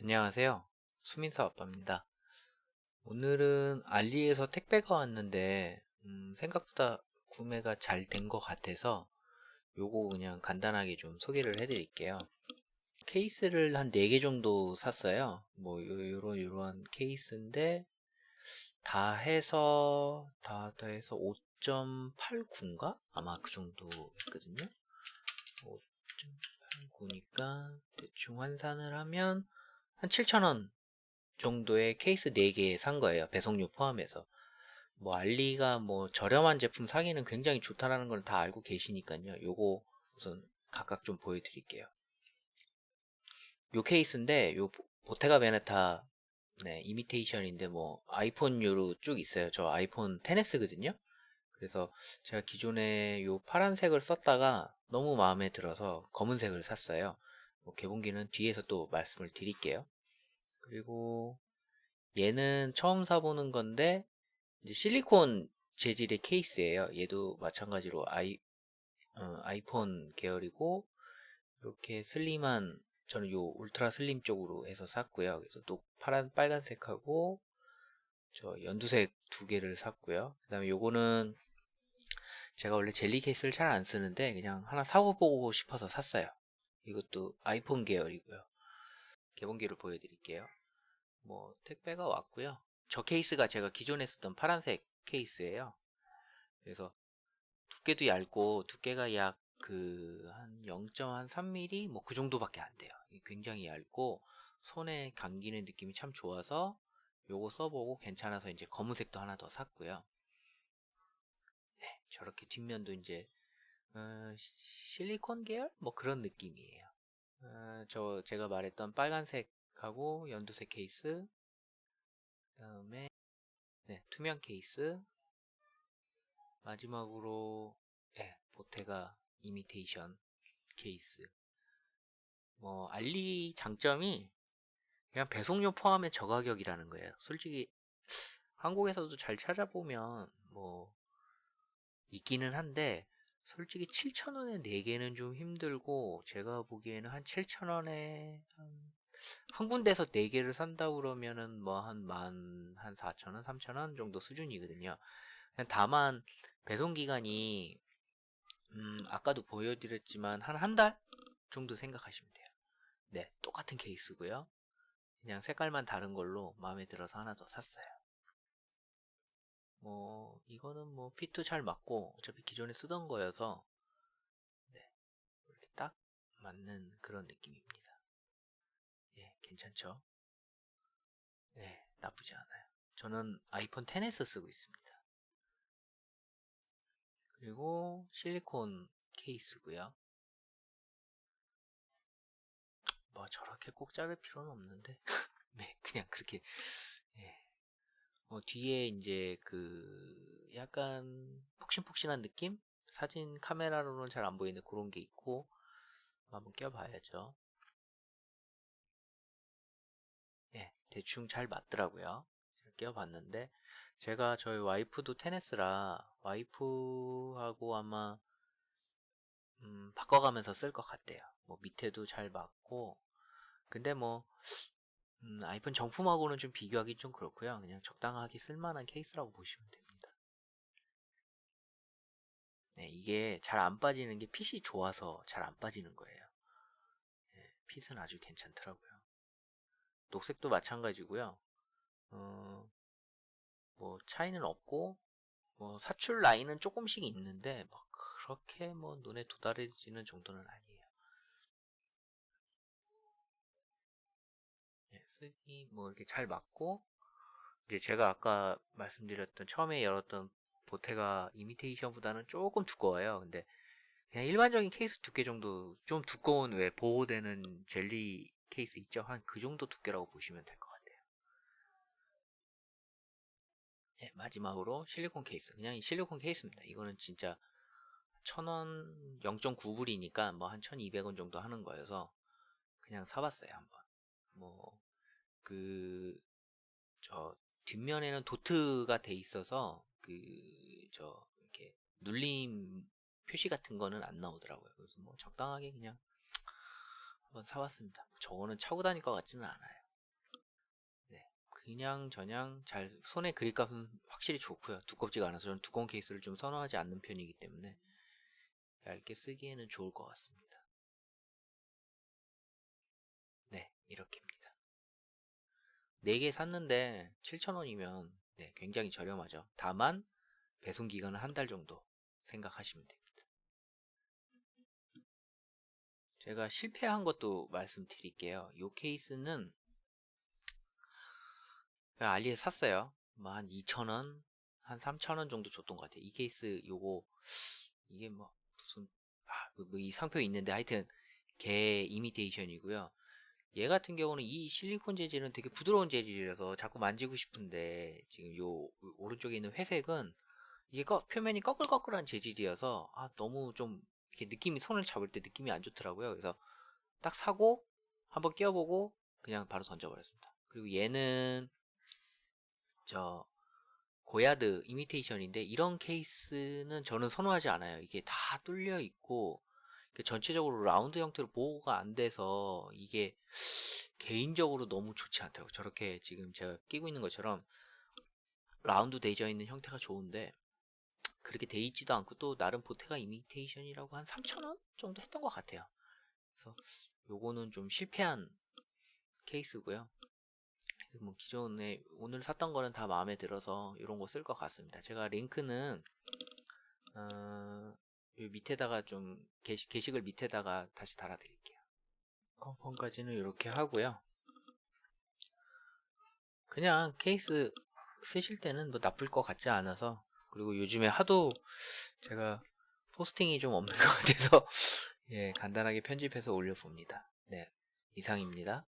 안녕하세요. 수민사 아빠입니다. 오늘은 알리에서 택배가 왔는데 음, 생각보다 구매가 잘 된 것 같아서 요거 그냥 간단하게 좀 소개를 해드릴게요. 케이스를 한 4개 정도 샀어요. 뭐 요, 요런 요런 케이스인데 다 해서 다, 다 해서 5.89인가? 아마 그 정도 했거든요. 5.89니까 대충 환산을 하면 한 7,000원 정도의 케이스 4개 산 거예요. 배송료 포함해서. 뭐 알리가 뭐 저렴한 제품 사기는 굉장히 좋다라는 걸 다 알고 계시니까요. 요거 우선 각각 좀 보여드릴게요. 요 케이스인데 요 보테가 베네타 네, 이미테이션인데 뭐 아이폰류로 쭉 있어요. 저 아이폰 10s거든요. 그래서 제가 기존에 요 파란색을 썼다가 너무 마음에 들어서 검은색을 샀어요. 뭐 개봉기는 뒤에서 또 말씀을 드릴게요. 그리고 얘는 처음 사보는 건데 실리콘 재질의 케이스예요. 얘도 마찬가지로 아이 어, 아이폰 계열이고 이렇게 슬림한 저는 요 울트라 슬림 쪽으로 해서 샀고요. 그래서 또 파란 빨간색하고 저 연두색 두 개를 샀고요. 그 다음에 요거는 제가 원래 젤리 케이스를 잘 안 쓰는데 그냥 하나 사고 보고 싶어서 샀어요. 이것도 아이폰 계열이고요. 개봉기를 보여드릴게요. 뭐 택배가 왔고요. 저 케이스가 제가 기존에 쓰던 파란색 케이스예요. 그래서 두께도 얇고 두께가 약 그 한 0.3mm 뭐 그 정도밖에 안 돼요. 굉장히 얇고 손에 감기는 느낌이 참 좋아서 요거 써보고 괜찮아서 이제 검은색도 하나 더 샀고요. 네, 저렇게 뒷면도 이제 어, 실리콘 계열? 뭐 그런 느낌이에요. 어, 저 제가 말했던 빨간색하고 연두색 케이스 그 다음에 네, 투명 케이스. 마지막으로 네, 보테가 이미테이션 케이스. 뭐 알리 장점이 그냥 배송료 포함의 저가격이라는 거예요. 솔직히 한국에서도 잘 찾아보면 뭐 있기는 한데 솔직히 7,000원에 4개는 좀 힘들고 제가 보기에는 한 7,000원에 한, 한 군데서 4개를 산다 그러면은 뭐 한 만 한 4,000원, 3,000원 정도 수준이거든요. 다만 배송 기간이 음, 아까도 보여드렸지만 한 한 달 정도 생각하시면 돼요. 네, 똑같은 케이스고요. 그냥 색깔만 다른 걸로 마음에 들어서 하나 더 샀어요. 뭐 이거는 뭐 핏도 잘 맞고 어차피 기존에 쓰던 거여서 네, 이렇게 딱 맞는 그런 느낌입니다. 예, 괜찮죠? 예, 나쁘지 않아요. 저는 아이폰 10s 쓰고 있습니다. 그리고 실리콘 케이스고요. 뭐 저렇게 꼭 자를 필요는 없는데 네, 그냥 그렇게 예. 어, 뒤에 이제 그 약간 폭신폭신한 느낌? 사진 카메라로는 잘 안 보이는데 그런 게 있고 한번 껴봐야죠. 예, 대충 잘 맞더라고요. 껴봤는데 제가 저희 와이프도 테네스라 와이프하고 아마 음, 바꿔가면서 쓸 것 같대요. 뭐 밑에도 잘 맞고 근데 뭐 음, 아이폰 정품하고는 좀 비교하기 좀 그렇고요. 그냥 적당하게 쓸만한 케이스라고 보시면 됩니다. 네, 이게 잘 안 빠지는 게 핏이 좋아서 잘 안 빠지는 거예요. 네, 핏은 아주 괜찮더라고요. 녹색도 마찬가지고요. 어, 뭐 차이는 없고 뭐 사출 라인은 조금씩 있는데 뭐 그렇게 뭐 눈에 도달해지는 정도는 아니에요. 예, 쓰기 뭐 이렇게 잘 맞고 이제 제가 아까 말씀드렸던 처음에 열었던 보테가 이미테이션보다는 조금 두꺼워요. 근데 그냥 일반적인 케이스 두께 정도 좀 두꺼운 왜 보호되는 젤리 케이스 있죠? 한 그 정도 두께라고 보시면 될 것 같아요. 네, 마지막으로 실리콘 케이스. 그냥 실리콘 케이스입니다. 이거는 진짜 1000원 0.9불이니까 뭐 한 1200원 정도 하는 거여서 그냥 사봤어요 한번 뭐 그 저 뒷면에는 도트가 돼 있어서 그 저 이렇게 눌림 표시 같은 거는 안 나오더라고요 그래서 뭐 적당하게 그냥 한번 사봤습니다 저거는 차고 다닐 것 같지는 않아요 그냥 저냥 잘 손에 그립감은 확실히 좋고요. 두껍지가 않아서 저는 두꺼운 케이스를 좀 선호하지 않는 편이기 때문에 얇게 쓰기에는 좋을 것 같습니다. 네, 이렇게입니다. 4개 샀는데 7,000원이면 네, 굉장히 저렴하죠. 다만 배송 기간은 한 달 정도 생각하시면 됩니다. 제가 실패한 것도 말씀드릴게요. 이 케이스는 알리에 샀어요. 뭐 한 2,000원, 한 3,000원 정도 줬던 것 같아요. 이 케이스 요거 이게 뭐 무슨 아, 뭐이 상표 있는데 하여튼 개 이미테이션이고요. 얘 같은 경우는 이 실리콘 재질은 되게 부드러운 재질이라서 자꾸 만지고 싶은데 지금 요 오른쪽에 있는 회색은 이게 꺼- 표면이 꺼끌꺼끌한 재질이어서 아 너무 좀 이렇게 느낌이 손을 잡을 때 느낌이 안 좋더라고요. 그래서 딱 사고 한번 끼워보고 그냥 바로 던져버렸습니다. 그리고 얘는 저 고야드 이미테이션인데 이런 케이스는 저는 선호하지 않아요. 이게 다 뚫려 있고 전체적으로 라운드 형태로 보호가 안 돼서 이게 개인적으로 너무 좋지 않더라고요. 저렇게 지금 제가 끼고 있는 것처럼 라운드 되어 있는 형태가 좋은데 그렇게 돼 있지도 않고 또 나름 보테가 이미테이션이라고 한 3,000원 정도 했던 것 같아요. 그래서 요거는 좀 실패한 케이스고요. 뭐 기존에 오늘 샀던 거는 다 마음에 들어서 이런 거 쓸 것 같습니다. 제가 링크는 어, 요 밑에다가 좀 게시, 게시글 밑에다가 다시 달아드릴게요. 컨펌까지는 이렇게 하고요. 그냥 케이스 쓰실 때는 뭐 나쁠 것 같지 않아서 그리고 요즘에 하도 제가 포스팅이 좀 없는 것 같아서 예 간단하게 편집해서 올려봅니다. 네 이상입니다.